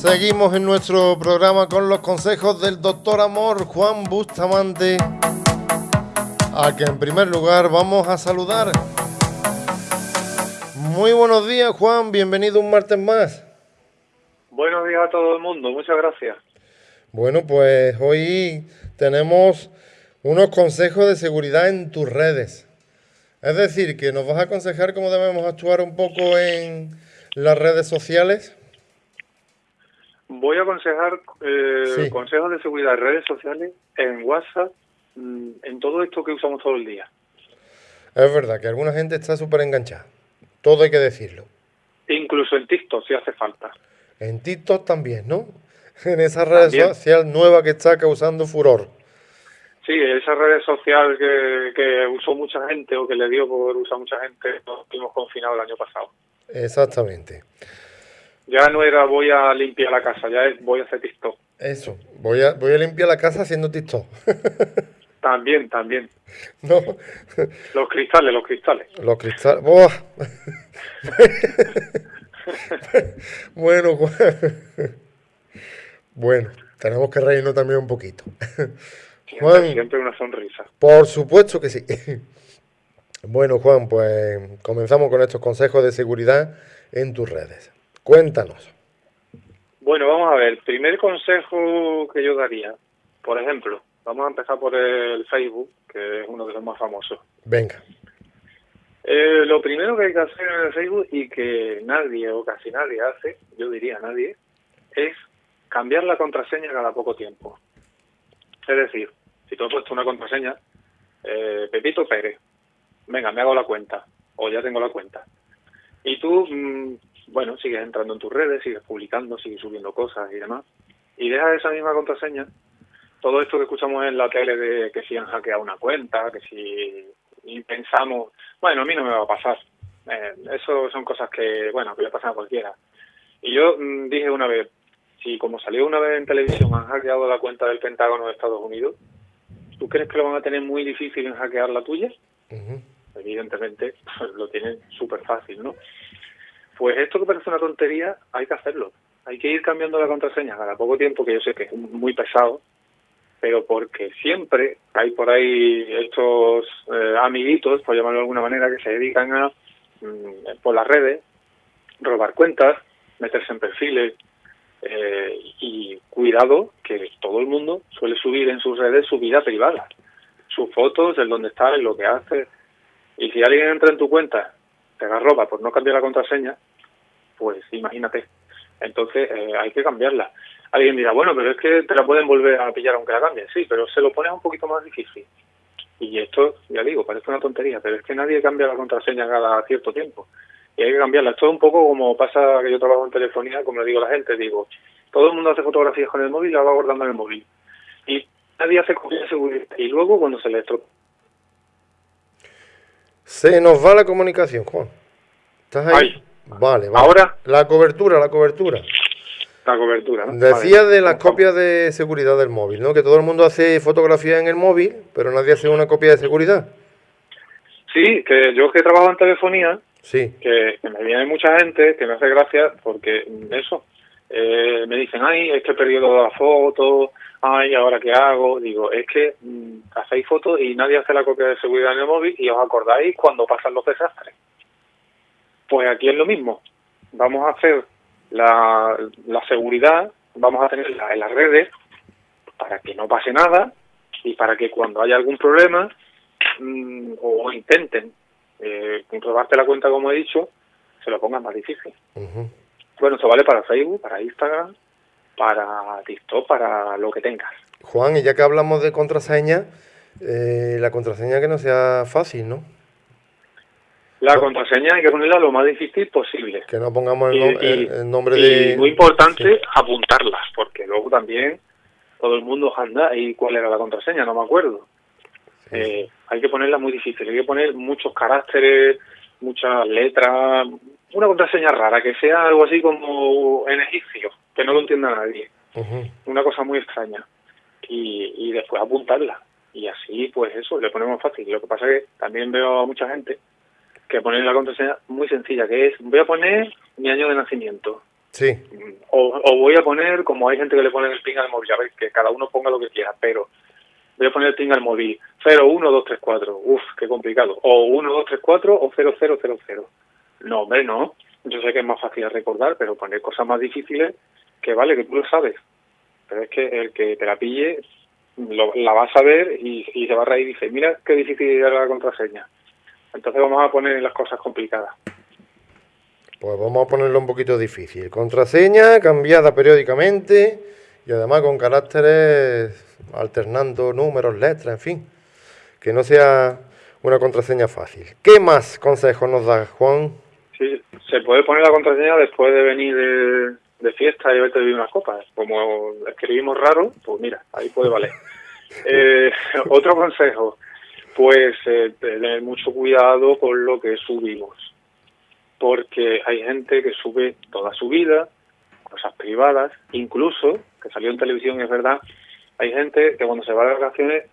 Seguimos en nuestro programa con los consejos del doctor Amor Juan Bustamante, a que en primer lugar vamos a saludar. Muy buenos días Juan, bienvenido un martes más. Buenos días a todo el mundo, muchas gracias. Bueno, pues hoy tenemos unos consejos de seguridad en tus redes. Es decir, que nos vas a aconsejar cómo debemos actuar un poco en las redes sociales. Voy a aconsejar eh, consejos de seguridad en redes sociales, en WhatsApp, mm, en todo esto que usamos todo el día. Es verdad que alguna gente está súper enganchada. Todo hay que decirlo. Incluso en TikTok, si hace falta. En TikTok también, ¿no? En esa red social nueva que está causando furor. Sí, esa red social que, que usó mucha gente o que le dio por usar mucha gente, nos hemos confinado el año pasado. Exactamente. Ya no era voy a limpiar la casa, ya es voy a hacer TikTok. Eso, voy a, voy a limpiar la casa haciendo TikTok. también, también. No. Los cristales, los cristales. Los cristales. bueno, bueno, tenemos que reírnos también un poquito. Juan, siempre una sonrisa. Por supuesto que sí. Bueno, Juan, pues comenzamos con estos consejos de seguridad en tus redes. Cuéntanos. Bueno, vamos a ver. El primer consejo que yo daría, por ejemplo, vamos a empezar por el Facebook, que es uno de los más famosos. Venga. Eh, lo primero que hay que hacer en el Facebook y que nadie o casi nadie hace, yo diría nadie, es cambiar la contraseña cada poco tiempo. Es decir, si tú has puesto una contraseña, eh, Pepito Pérez, venga, me hago la cuenta, o ya tengo la cuenta. Y tú mm, bueno, sigues entrando en tus redes, sigues publicando, sigues subiendo cosas y demás, y dejas esa misma contraseña, todo esto que escuchamos en la tele de que si han hackeado una cuenta, que si y pensamos, bueno, a mí no me va a pasar. Eh, eso son cosas que, bueno, que le pasan a cualquiera. Y yo mm, dije una vez, si como salió una vez en televisión han hackeado la cuenta del Pentágono de Estados Unidos, ¿tú crees que lo van a tener muy difícil en hackear la tuya? Evidentemente lo tienen súper fácil, ¿no? Pues esto que parece una tontería, hay que hacerlo. Hay que ir cambiando la contraseña cada poco tiempo, que yo sé que es muy pesado, pero porque siempre hay por ahí estos eh, amiguitos, por llamarlo de alguna manera, que se dedican a, mm, por las redes, robar cuentas, meterse en perfiles, eh, y cuidado que todo el mundo suele subir en sus redes su vida privada, sus fotos, el dónde está, en lo que hace. Y si alguien entra en tu cuenta, te roba por no cambiar la contraseña, pues imagínate. Entonces eh, hay que cambiarla. Alguien dirá, bueno, pero es que te la pueden volver a pillar aunque la cambien. Sí, pero se lo pones un poquito más difícil. Y esto, ya digo, parece una tontería, pero es que nadie cambia la contraseña cada cierto tiempo. Y hay que cambiarla. Esto es un poco como pasa que yo trabajo en telefonía, como le digo a la gente, digo, todo el mundo hace fotografías con el móvil y la va guardando en el móvil. Y nadie hace copia de seguridad. Y luego cuando se le estropea. Se nos va la comunicación, Juan. ¿Estás ahí? Vale, vale. Ahora. La cobertura, la cobertura. La cobertura, ¿no? Decía de las copias de seguridad del móvil, ¿no? Que todo el mundo hace fotografía en el móvil, pero nadie hace una copia de seguridad. Sí, que yo que trabajo en telefonía, sí. que, me viene mucha gente que me hace gracia porque eso, eh, me dicen, ay, es que he perdido la foto, ay, ¿ahora qué hago? Digo, es que mm, hacéis fotos y nadie hace la copia de seguridad en el móvil y os acordáis cuando pasan los desastres. Pues aquí es lo mismo. Vamos a hacer la, la seguridad, vamos a tenerla en las redes para que no pase nada y para que cuando haya algún problema mm, o intenten eh, comprobarte la cuenta, como he dicho, se lo pongan más difícil. Bueno, esto vale para Facebook, para Instagram, para TikTok, para lo que tengas. Juan, y ya que hablamos de contraseña, eh, la contraseña que no sea fácil, ¿no? La contraseña hay que ponerla lo más difícil posible. Que no pongamos el, nombre de... Y muy importante, apuntarlas, porque luego también todo el mundo anda y cuál era la contraseña, no me acuerdo. Eh, hay que ponerla muy difícil, hay que poner muchos caracteres, muchas letras, una contraseña rara, que sea algo así como en egipcio, que no lo entienda nadie. Una cosa muy extraña. Y, y después apuntarla. Y así, pues eso, le ponemos fácil. Lo que pasa es que también veo a mucha gente que poner la contraseña muy sencilla, que es, voy a poner mi año de nacimiento. Sí. o, voy a poner, como hay gente que le pone el ping al móvil, a ver, que cada uno ponga lo que quiera, pero voy a poner el ping al móvil 01234, uff, qué complicado, o 1234 o 0000. No, hombre, no. Yo sé que es más fácil recordar, pero poner cosas más difíciles, que vale, que tú lo sabes. Pero es que el que te la pille la va a saber y, y se va a reír y dice, mira qué difícil era la contraseña. Entonces vamos a poner las cosas complicadas. Pues vamos a ponerlo un poquito difícil. Contraseña cambiada periódicamente y además con caracteres alternando números, letras, en fin. Que no sea una contraseña fácil. ¿Qué más consejos nos da Juan? Sí, se puede poner la contraseña después de venir de, fiesta y haberte bebido unas copas. Como escribimos raro, pues mira, ahí puede valer. eh, otro consejo, pues eh, tener mucho cuidado con lo que subimos porque hay gente que sube toda su vida, cosas privadas, incluso, que salió en televisión, es verdad, hay gente que cuando se va de vacaciones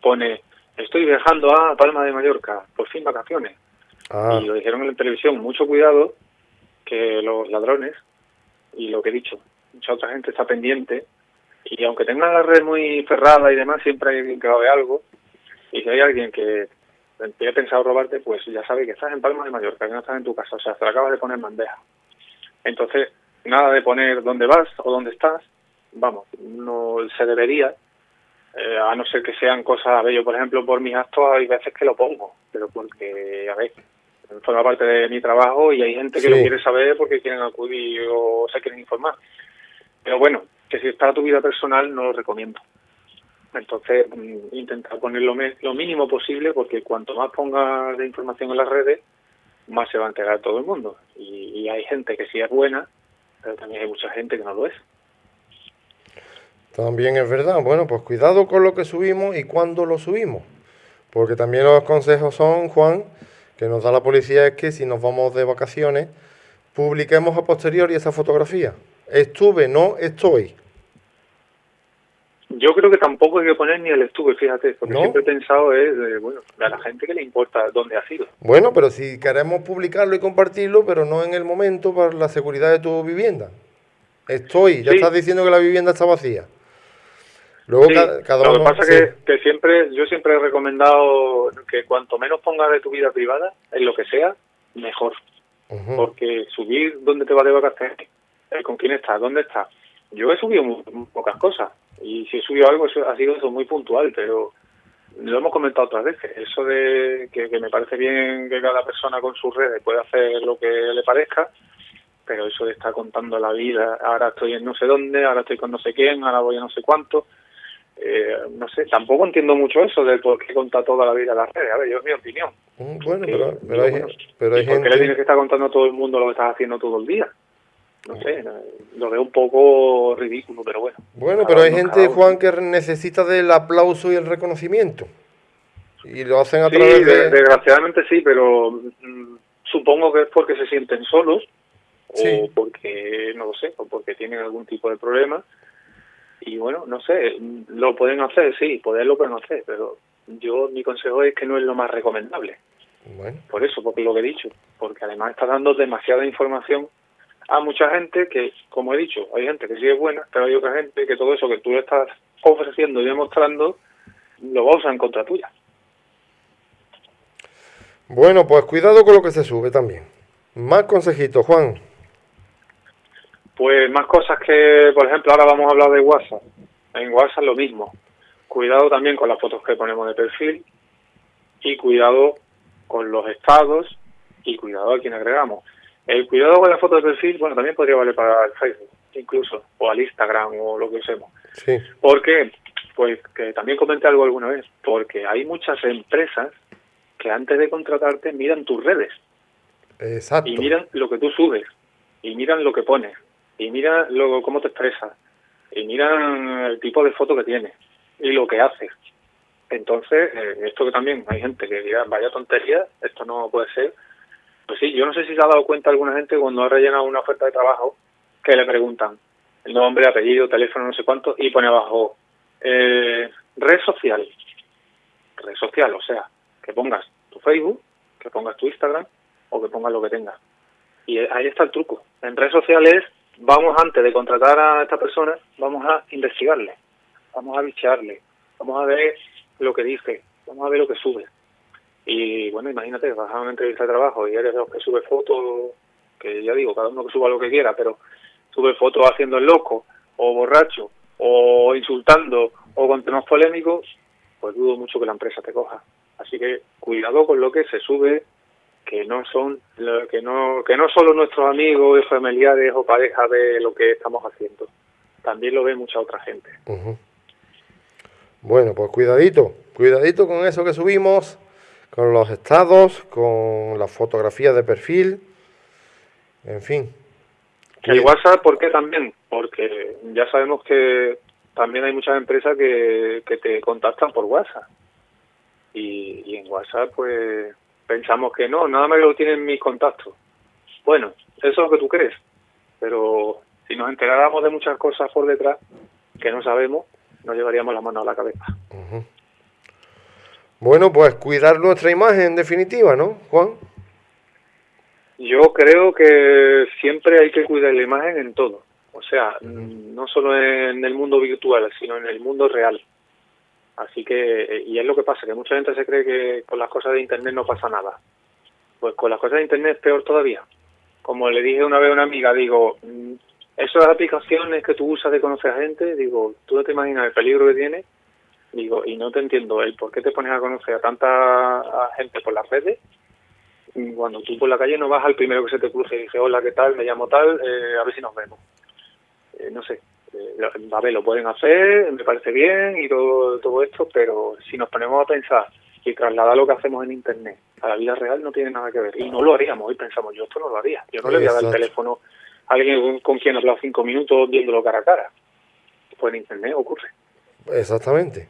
pone, estoy viajando a Palma de Mallorca, por fin vacaciones. Ah. Y lo dijeron en la televisión, mucho cuidado, que los ladrones, y lo que he dicho, mucha otra gente está pendiente, y aunque tengan la red muy cerrada y demás, siempre hay alguien que va a ver algo, y si hay alguien que he pensado robarte, pues ya sabes que estás en Palma de Mallorca, que no estás en tu casa, o sea, te lo acabas de poner bandeja. Entonces, nada de poner dónde vas o dónde estás, vamos, no se debería, eh, a no ser que sean cosas, a ver, yo por ejemplo por mis actos hay veces que lo pongo, pero porque, a ver, forma parte de mi trabajo y hay gente que lo quiere saber porque quieren acudir o se quieren informar. Pero bueno, que si está tu vida personal no lo recomiendo. Entonces, mm, intentar poner lo, mínimo posible porque cuanto más pongas de información en las redes, más se va a enterar todo el mundo. Y, hay gente que sí es buena, pero también hay mucha gente que no lo es. También es verdad. Bueno, pues cuidado con lo que subimos y cuándo lo subimos. Porque también los consejos son, Juan, que nos da la policía es que si nos vamos de vacaciones, publiquemos a posteriori esa fotografía. Estuve, no estoy. Yo creo que tampoco hay que poner ni el estuve, fíjate, porque siempre he pensado es, bueno, a la gente que le importa dónde ha sido. Bueno, pero si queremos publicarlo y compartirlo, pero no en el momento para la seguridad de tu vivienda. Estoy, ya estás diciendo que la vivienda está vacía. Luego cada, uno... Lo que pasa es que, siempre, yo siempre he recomendado que cuanto menos pongas de tu vida privada, en lo que sea, mejor. Porque subir dónde te va de vacaciones, eh, con quién estás, dónde estás. Yo he subido muy, pocas cosas, y si he subido algo, eso ha sido eso muy puntual, pero lo hemos comentado otras veces. Eso de que, me parece bien que cada persona con sus redes pueda hacer lo que le parezca, pero eso de estar contando la vida, ahora estoy en no sé dónde, ahora estoy con no sé quién, ahora voy a no sé cuánto. Eh, no sé, tampoco entiendo mucho eso de por qué contar toda la vida las redes. A ver, yo es mi opinión. Mm, bueno, pero, pero, hay, pero hay ¿Por qué le tienes que estar contando a todo el mundo lo que estás haciendo todo el día? no sé, lo veo un poco ridículo, pero bueno. Bueno, pero hay gente, Juan, que necesita del aplauso y el reconocimiento. Y lo hacen a través de... desgraciadamente sí, pero mm, supongo que es porque se sienten solos o porque, no lo sé, o porque tienen algún tipo de problema. Y bueno, no sé, lo pueden hacer, sí, poderlo pueden hacer, pero yo mi consejo es que no es lo más recomendable. Bueno. Por eso, porque lo que he dicho, porque además está dando demasiada información a mucha gente que, como he dicho, hay gente que sí es buena, pero hay otra gente que todo eso que tú le estás ofreciendo y demostrando lo va a usar en contra tuya. Bueno, pues cuidado con lo que se sube también. Más consejitos, Juan. Pues más cosas que, por ejemplo, ahora vamos a hablar de WhatsApp. En WhatsApp lo mismo. Cuidado también con las fotos que ponemos de perfil y cuidado con los estados y cuidado a quien agregamos. El cuidado con la foto de perfil, bueno, también podría valer para el Facebook, incluso, o al Instagram, o lo que usemos. Sí. ¿Por qué? Pues que también comenté algo alguna vez, porque hay muchas empresas que antes de contratarte miran tus redes. Exacto. Y miran lo que tú subes, y miran lo que pones, y miran lo, cómo te expresas, y miran el tipo de foto que tienes, y lo que haces. Entonces, eh, esto que también hay gente que dirá, vaya tontería, esto no puede ser, pues sí, yo no sé si se ha dado cuenta alguna gente cuando ha rellenado una oferta de trabajo que le preguntan el nombre, apellido, teléfono, no sé cuánto, y pone abajo eh, red social. Red social, o sea, que pongas tu Facebook, que pongas tu Instagram o que pongas lo que tengas. Y ahí está el truco. En redes sociales vamos antes de contratar a esta persona, vamos a investigarle, vamos a bichearle, vamos a ver lo que dice, vamos a ver lo que sube. Y bueno, imagínate, vas a una entrevista de trabajo y eres de los que sube fotos, que ya digo, cada uno que suba lo que quiera, pero sube fotos haciendo el loco, o borracho, o insultando, o con temas polémicos, pues dudo mucho que la empresa te coja. Así que cuidado con lo que se sube, que no son que no que no solo nuestros amigos y familiares o parejas de lo que estamos haciendo. También lo ve mucha otra gente. Bueno pues cuidadito cuidadito con eso que subimos con los estados con las fotografías de perfil en fin. El WhatsApp ¿por qué también? porque ya sabemos que también hay muchas empresas que, que te contactan por WhatsApp. Y, y en WhatsApp pues pensamos que no, nada más lo tienen mis contactos. Bueno, eso es lo que tú crees, pero si nos enteráramos de muchas cosas por detrás que no sabemos, nos llevaríamos la mano a la cabeza. Bueno, pues cuidar nuestra imagen en definitiva, ¿no, Juan? Yo creo que siempre hay que cuidar la imagen en todo. O sea, no solo en el mundo virtual, sino en el mundo real. Así que, y es lo que pasa, que mucha gente se cree que con las cosas de Internet no pasa nada. Pues con las cosas de Internet es peor todavía. Como le dije una vez a una amiga, digo, mm, esas aplicaciones que tú usas de conocer a gente, digo, tú no te imaginas el peligro que tiene. Digo, y no te entiendo el por qué te pones a conocer a tanta gente por las redes cuando tú por la calle no vas al primero que se te cruce y dices, hola, ¿qué tal? Me llamo tal, eh, a ver si nos vemos. A ver, lo pueden hacer, me parece bien y todo, todo esto, pero si nos ponemos a pensar y trasladar lo que hacemos en Internet a la vida real no tiene nada que ver. Y no lo haríamos, hoy pensamos, yo esto no lo haría. Yo no le voy a dar el teléfono a alguien con quien he hablado cinco minutos viéndolo cara a cara. Pues en Internet ocurre. Exactamente.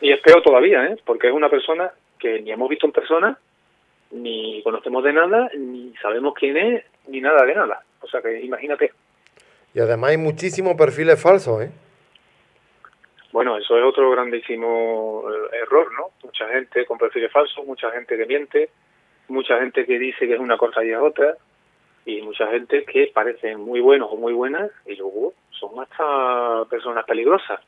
Y es peor todavía, ¿eh? porque es una persona que ni hemos visto en persona, ni conocemos de nada, ni sabemos quién es, ni nada de nada. O sea que imagínate. Y además hay muchísimos perfiles falsos, ¿eh? Bueno, eso es otro grandísimo eh, error, ¿no? Mucha gente con perfiles falsos, mucha gente que miente, mucha gente que dice que es una cosa y es otra, y mucha gente que parecen muy buenos o muy buenas y luego son hasta personas peligrosas.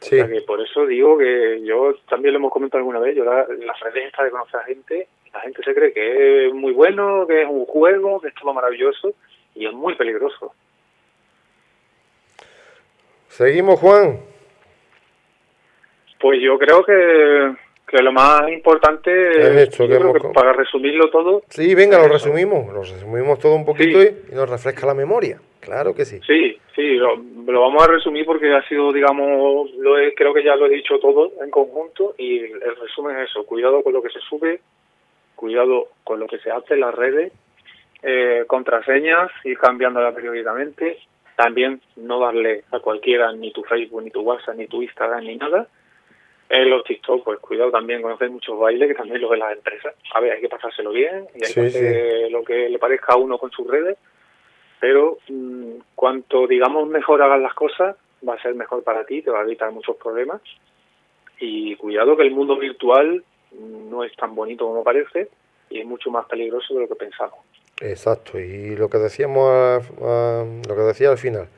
Sí. O sea que por eso digo que yo también lo hemos comentado alguna vez, yo la, las redes estas de conocer a gente, la gente se cree que es muy bueno, que es un juego, que es todo maravilloso y es muy peligroso. Seguimos, Juan. Pues yo creo que, que lo más importante es para resumirlo todo. Sí, venga, lo resumimos, lo resumimos todo un poquito y, nos refresca la memoria. Claro que sí. Sí, sí, lo, vamos a resumir porque ha sido, digamos, lo creo que ya lo he dicho todo en conjunto y el resumen es eso, cuidado con lo que se sube, cuidado con lo que se hace en las redes, eh, contraseñas, ir cambiándolas periódicamente, también no darle a cualquiera ni tu Facebook, ni tu WhatsApp, ni tu Instagram, ni nada. En los TikTok, pues cuidado también conocer muchos bailes que también los de las empresas. A ver, hay que pasárselo bien y hay que hacer lo que le parezca a uno con sus redes. Pero mm, cuanto, digamos, mejor hagas las cosas, va a ser mejor para ti, te va a evitar muchos problemas. Y cuidado que el mundo virtual no es tan bonito como parece y es mucho más peligroso de lo que pensamos. Exacto, y lo que decíamos, lo que decía al final,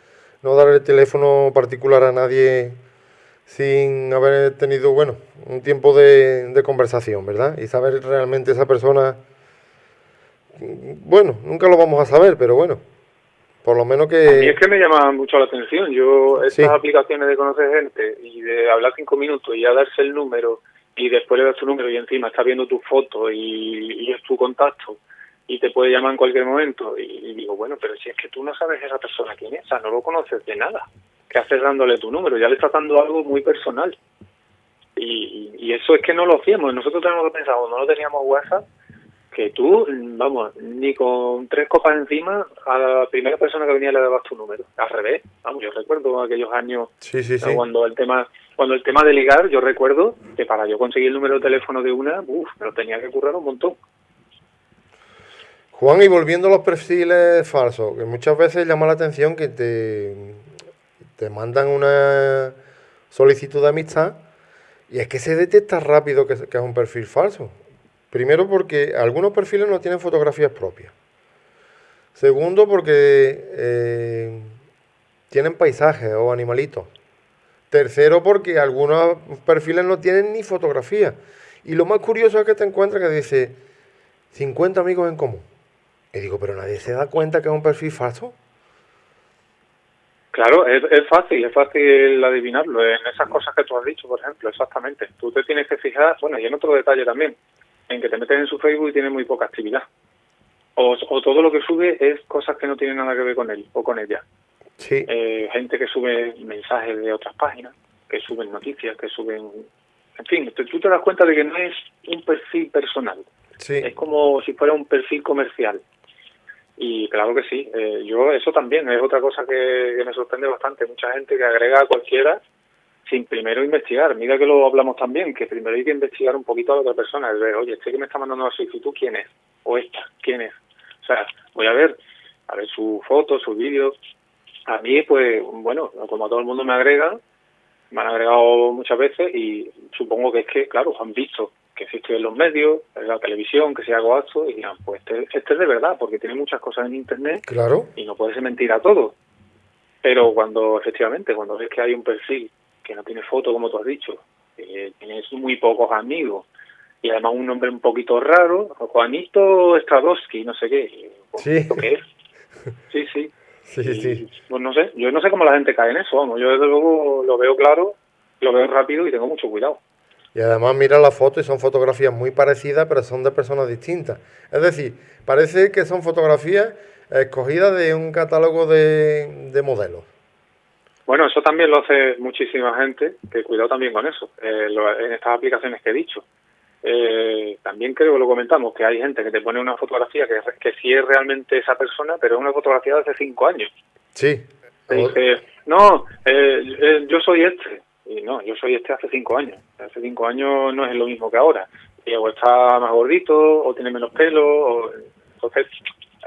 no dar el teléfono particular a nadie sin haber tenido, bueno, un tiempo de, de conversación, ¿verdad? Y saber realmente esa persona, bueno, nunca lo vamos a saber, pero bueno, por lo menos que... A mí es que me llama mucho la atención, yo, estas aplicaciones de conocer gente y de hablar cinco minutos y ya darse el número y después le das tu número y encima está viendo tu foto y, y es tu contacto y te puede llamar en cualquier momento. Y, digo, bueno, pero si es que tú no sabes esa persona quién es, o sea, no lo conoces de nada. ¿Qué haces dándole tu número? Ya le estás dando algo muy personal. Y, y eso es que no lo hacíamos. Nosotros tenemos que pensar, no teníamos WhatsApp, que tú, vamos, ni con tres copas encima, a la primera persona que venía le dabas tu número. Al revés, vamos, yo recuerdo aquellos años cuando el tema cuando el tema de ligar, yo recuerdo que para yo conseguir el número de teléfono de una, uff, me lo tenía que currar un montón. Juan, y volviendo a los perfiles falsos, que muchas veces llama la atención que te, te mandan una solicitud de amistad y es que se detecta rápido que, es un perfil falso. Primero porque algunos perfiles no tienen fotografías propias. Segundo, porque eh, tienen paisajes o animalitos. Tercero, porque algunos perfiles no tienen ni fotografía. Y lo más curioso es que te encuentras que dice 50 amigos en común. Y digo, pero nadie se da cuenta que es un perfil falso. Claro, es, es fácil, es fácil adivinarlo en esas cosas que tú has dicho, por ejemplo, exactamente. Tú te tienes que fijar, bueno, y en otro detalle también, en que te metes en su Facebook y tiene muy poca actividad. O, o todo lo que sube es cosas que no tienen nada que ver con él o con ella. Sí. Eh, gente que sube mensajes de otras páginas, que suben noticias, que suben... En fin, tú te das cuenta de que no es un perfil personal. Sí. Es como si fuera un perfil comercial. Y claro que sí, eh, yo eso también es otra cosa que, me sorprende bastante. Mucha gente que agrega a cualquiera sin primero investigar. Mira que lo hablamos también, que primero hay que investigar un poquito a la otra persona. Oye, este que me está mandando la solicitud, ¿quién es? O esta, ¿quién es? O sea, voy a ver, a ver su foto, su vídeo. A mí, pues, bueno, como a todo el mundo me agrega, me han agregado muchas veces y supongo que es que, claro, han visto que estoy en los medios, en la televisión, que si hago esto, y dirán, pues este, este, es de verdad, porque tiene muchas cosas en Internet claro. y no puede ser mentira todo. Pero cuando, efectivamente, cuando ves que hay un perfil que no tiene foto, como tú has dicho, que tienes muy pocos amigos, y además un nombre un poquito raro, Juanito Stradowski, no sé qué, sí. qué es? Sí, sí. Sí, y, sí. Pues no sé, yo no sé cómo la gente cae en eso, vamos, yo desde luego lo veo claro, lo veo rápido y tengo mucho cuidado. Y además mira la foto y son fotografías muy parecidas, pero son de personas distintas. Es decir, parece que son fotografías escogidas de un catálogo de, de modelos. Bueno, eso también lo hace muchísima gente, que cuidado también con eso, eh, lo, en estas aplicaciones que he dicho. Eh, también creo que lo comentamos, que hay gente que te pone una fotografía que, que sí es realmente esa persona, pero es una fotografía de hace cinco años. Sí. Te dice, no, eh, yo soy este, y no, yo soy este hace cinco años. Hace cinco años no es lo mismo que ahora. Y o está más gordito, o tiene menos pelo, o... entonces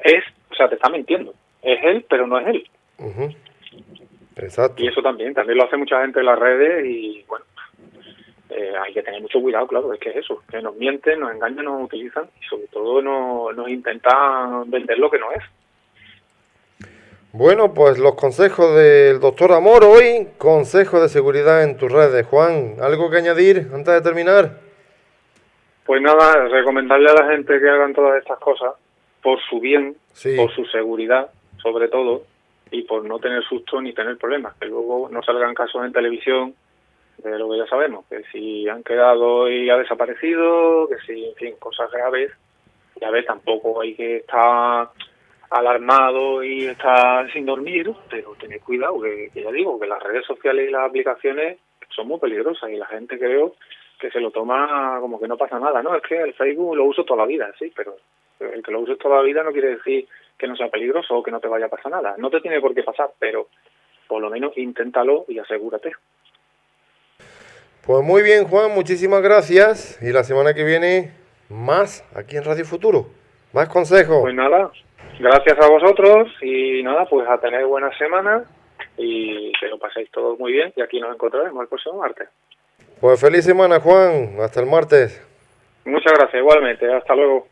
es, o sea, te está mintiendo. Es él, pero no es él. Uh -huh. Exacto. Y eso también, también lo hace mucha gente en las redes y bueno, eh, hay que tener mucho cuidado, claro, es que es eso, que nos mienten, nos engañan, nos utilizan y sobre todo nos, nos intentan vender lo que no es. Bueno, pues los consejos del doctor Amor hoy, consejo de seguridad en tus redes. Juan, ¿algo que añadir antes de terminar? Pues nada, recomendarle a la gente que hagan todas estas cosas por su bien, sí. por su seguridad, sobre todo, y por no tener susto ni tener problemas, que luego no salgan casos en televisión de lo que ya sabemos, que si han quedado y ha desaparecido, que si, en fin, cosas graves, ya ves, tampoco hay que estar alarmado y estar sin dormir, pero tened cuidado, que, que, ya digo, que las redes sociales y las aplicaciones son muy peligrosas y la gente creo que se lo toma como que no pasa nada, ¿no? Es que el Facebook lo uso toda la vida, sí, pero el que lo uses toda la vida no quiere decir que no sea peligroso o que no te vaya a pasar nada. No te tiene por qué pasar, pero por lo menos inténtalo y asegúrate. Pues muy bien, Juan, muchísimas gracias. Y la semana que viene, más aquí en Radio Futuro. Más consejos. Pues nada, gracias a vosotros y nada, pues a tener buena semana y que lo paséis todos muy bien y aquí nos encontraremos el próximo martes. Pues feliz semana, Juan. Hasta el martes. Muchas gracias, igualmente. Hasta luego.